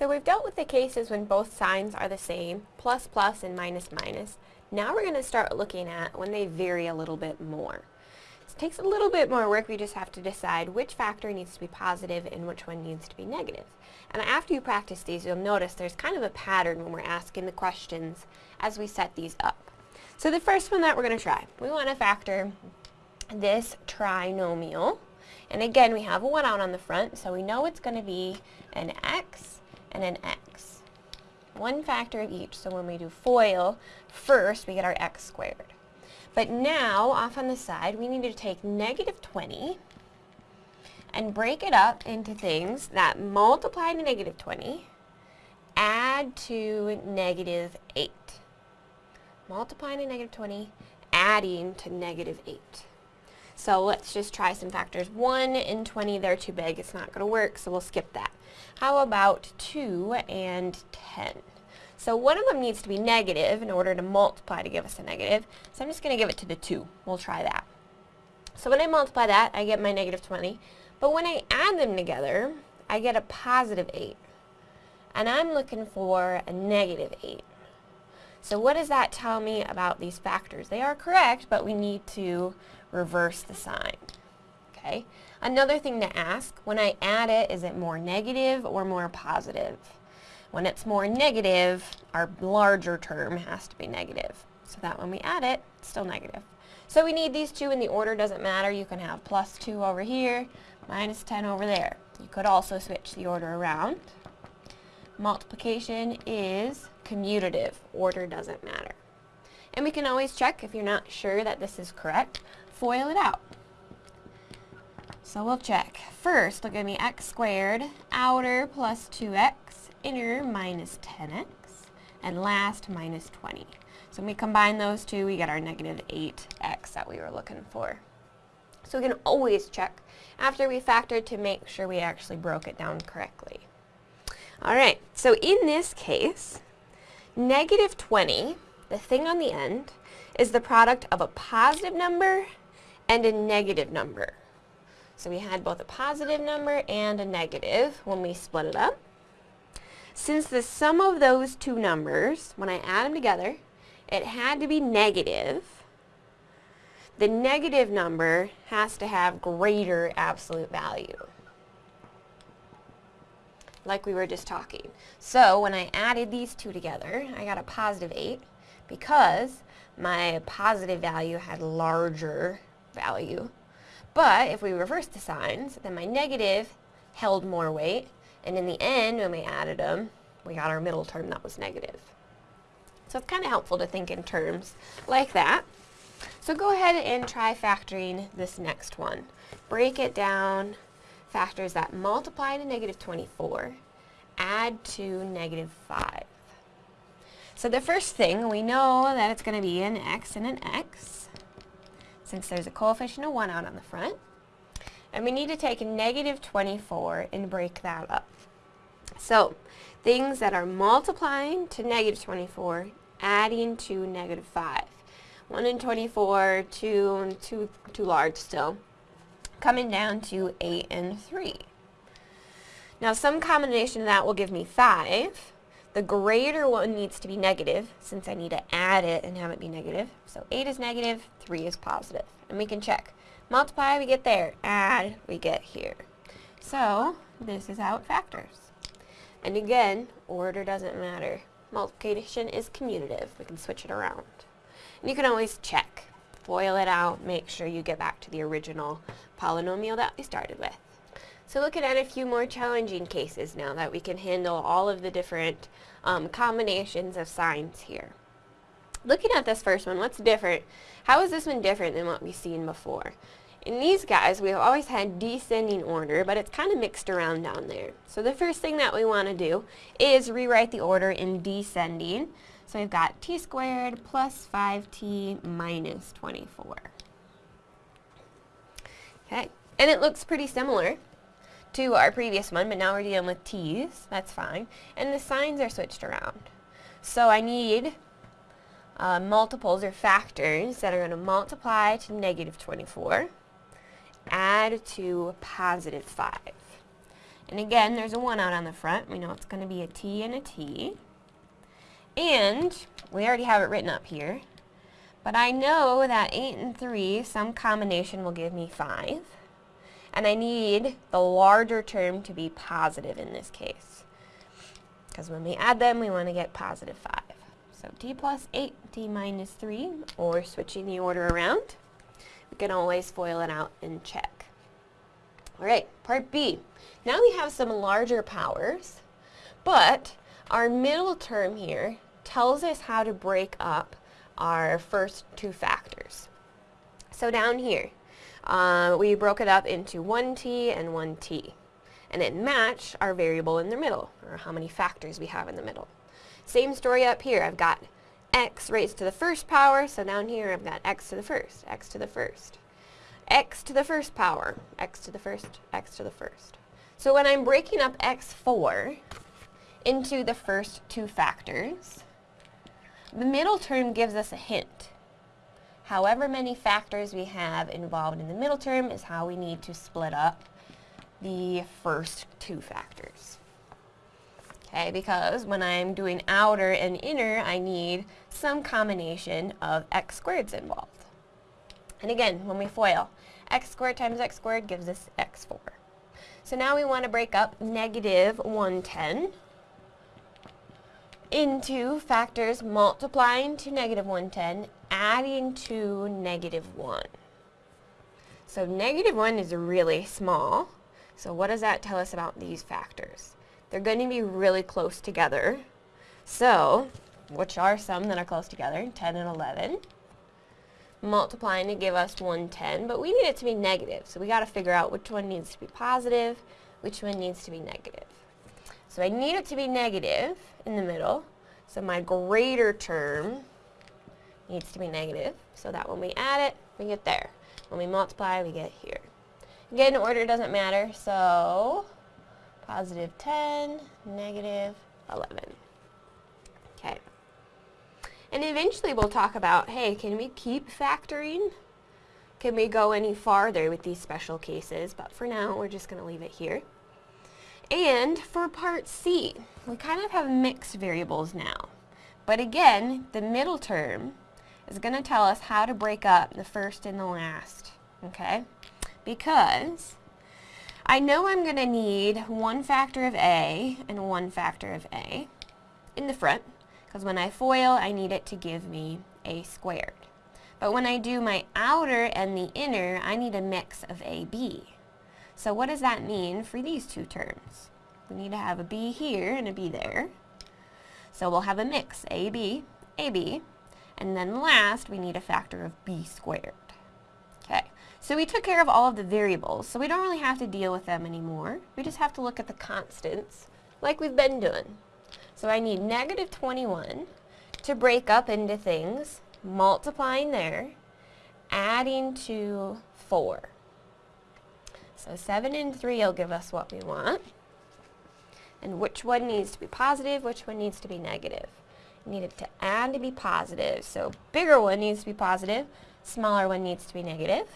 So we've dealt with the cases when both signs are the same, plus plus and minus minus. Now we're going to start looking at when they vary a little bit more. It takes a little bit more work, we just have to decide which factor needs to be positive and which one needs to be negative. And after you practice these, you'll notice there's kind of a pattern when we're asking the questions as we set these up. So the first one that we're going to try, we want to factor this trinomial. And again, we have a 1 out on the front, so we know it's going to be an x and an x. One factor of each, so when we do FOIL, first we get our x squared. But now, off on the side, we need to take negative 20 and break it up into things that multiply to negative 20, add to negative 8. Multiplying to negative 20, adding to negative 8. So let's just try some factors. 1 and 20, they're too big. It's not going to work, so we'll skip that. How about 2 and 10? So one of them needs to be negative in order to multiply to give us a negative. So I'm just going to give it to the 2. We'll try that. So when I multiply that, I get my negative 20. But when I add them together, I get a positive 8. And I'm looking for a negative 8. So what does that tell me about these factors? They are correct, but we need to reverse the sign. Okay. Another thing to ask, when I add it, is it more negative or more positive? When it's more negative, our larger term has to be negative. So that when we add it, it's still negative. So we need these two and the order doesn't matter. You can have plus 2 over here, minus 10 over there. You could also switch the order around. Multiplication is commutative. Order doesn't matter. And we can always check if you're not sure that this is correct, FOIL it out. So we'll check. First, look at me, x squared, outer plus 2x, inner minus 10x, and last minus 20. So when we combine those two, we get our negative 8x that we were looking for. So we can always check after we factored to make sure we actually broke it down correctly. Alright, so in this case, negative 20, the thing on the end, is the product of a positive number and a negative number. So we had both a positive number and a negative when we split it up. Since the sum of those two numbers, when I add them together, it had to be negative, the negative number has to have greater absolute value. Like we were just talking. So when I added these two together, I got a positive 8 because my positive value had larger value but if we reverse the signs, then my negative held more weight, and in the end, when we added them, we got our middle term that was negative. So it's kind of helpful to think in terms like that. So go ahead and try factoring this next one. Break it down, factors that multiply to negative 24, add to negative 5. So the first thing, we know that it's going to be an x and an x since there's a coefficient of 1 out on the front. And we need to take negative 24 and break that up. So, things that are multiplying to negative 24, adding to negative 5. 1 and 24, 2, 2 too large still. Coming down to 8 and 3. Now some combination of that will give me 5. The greater one needs to be negative, since I need to add it and have it be negative. So 8 is negative, 3 is positive. And we can check. Multiply, we get there. Add, we get here. So this is how it factors. And again, order doesn't matter. Multiplication is commutative. We can switch it around. And you can always check. FOIL it out, make sure you get back to the original polynomial that we started with. So looking at a few more challenging cases now that we can handle all of the different um, combinations of signs here. Looking at this first one, what's different? How is this one different than what we've seen before? In these guys, we've always had descending order, but it's kind of mixed around down there. So the first thing that we want to do is rewrite the order in descending. So we've got t squared plus 5t minus 24. Okay, and it looks pretty similar to our previous one, but now we're dealing with t's, that's fine. And the signs are switched around. So I need uh, multiples or factors that are going to multiply to negative 24, add to positive 5. And again, there's a 1 out on the front. We know it's going to be a t and a t. And we already have it written up here. But I know that 8 and 3, some combination will give me 5. And I need the larger term to be positive in this case. Because when we add them, we want to get positive 5. So t plus 8, t minus 3, or switching the order around. We can always FOIL it out and check. Alright, part B. Now we have some larger powers, but our middle term here tells us how to break up our first two factors. So down here, uh, we broke it up into 1t and 1t. And it matched our variable in the middle, or how many factors we have in the middle. Same story up here. I've got x raised to the first power, so down here I've got x to the first, x to the first. x to the first power, x to the first, x to the first. So when I'm breaking up x4 into the first two factors, the middle term gives us a hint. However many factors we have involved in the middle term is how we need to split up the first two factors. Okay, because when I'm doing outer and inner, I need some combination of x squareds involved. And again, when we FOIL, x squared times x squared gives us x4. So now we want to break up negative 110 into factors multiplying to negative 110, adding to negative 1. So negative 1 is really small. So what does that tell us about these factors? They're going to be really close together. So, which are some that are close together, 10 and 11. Multiplying to give us 110, but we need it to be negative. So we got to figure out which one needs to be positive, which one needs to be negative. So I need it to be negative in the middle. So my greater term needs to be negative, so that when we add it, we get there. When we multiply, we get here. Again, order doesn't matter, so positive 10, negative 11. Okay. And eventually we'll talk about, hey, can we keep factoring? Can we go any farther with these special cases? But for now, we're just going to leave it here. And for part C, we kind of have mixed variables now. But again, the middle term is going to tell us how to break up the first and the last, okay? Because I know I'm going to need one factor of A and one factor of A in the front, because when I FOIL, I need it to give me A squared. But when I do my outer and the inner, I need a mix of AB. So what does that mean for these two terms? We need to have a b here and a b there. So we'll have a mix, ab, ab, and then last we need a factor of b squared. Okay, so we took care of all of the variables, so we don't really have to deal with them anymore. We just have to look at the constants like we've been doing. So I need negative 21 to break up into things, multiplying there, adding to 4. So 7 and 3 will give us what we want. And which one needs to be positive, which one needs to be negative. You need it to add to be positive. So bigger one needs to be positive, smaller one needs to be negative.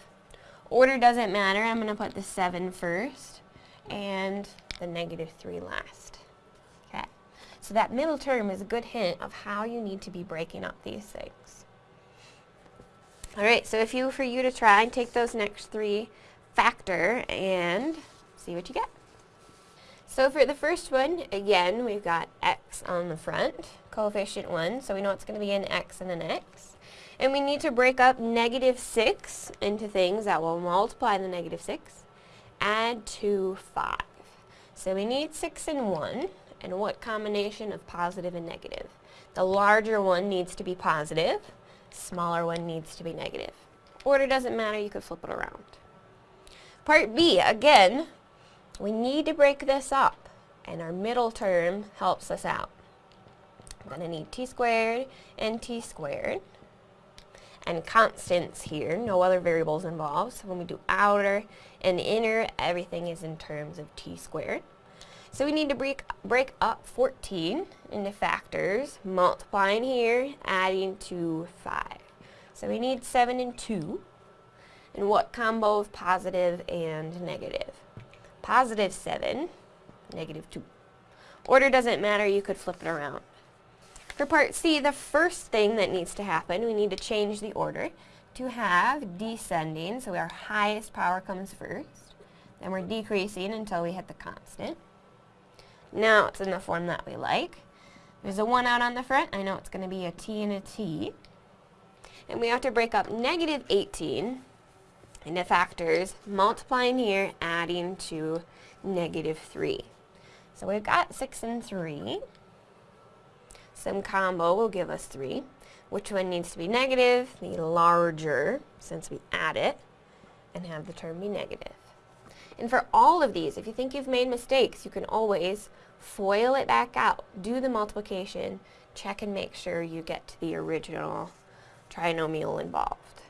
Order doesn't matter. I'm going to put the 7 first and the negative 3 last. Okay. So that middle term is a good hint of how you need to be breaking up these things. Alright, so if you, for you to try and take those next three factor and see what you get. So for the first one, again, we've got x on the front, coefficient 1, so we know it's going to be an x and an x. And we need to break up negative 6 into things that will multiply the negative 6, add to 5. So we need 6 and 1, and what combination of positive and negative? The larger one needs to be positive, smaller one needs to be negative. Order doesn't matter, you could flip it around. Part B, again, we need to break this up, and our middle term helps us out. I'm going to need t squared and t squared. And constants here, no other variables involved. So when we do outer and inner, everything is in terms of t squared. So we need to break, break up 14 into factors, multiplying here, adding to 5. So we need 7 and 2 and what combo of positive and negative. Positive 7 negative 2. Order doesn't matter, you could flip it around. For part C, the first thing that needs to happen, we need to change the order to have descending, so our highest power comes first. Then we're decreasing until we hit the constant. Now it's in the form that we like. There's a 1 out on the front. I know it's going to be a t and a t. And we have to break up negative 18 into factors, multiplying here, adding to negative 3. So we've got 6 and 3. Some combo will give us 3. Which one needs to be negative? The larger, since we add it, and have the term be negative. And for all of these, if you think you've made mistakes, you can always FOIL it back out, do the multiplication, check and make sure you get to the original trinomial involved.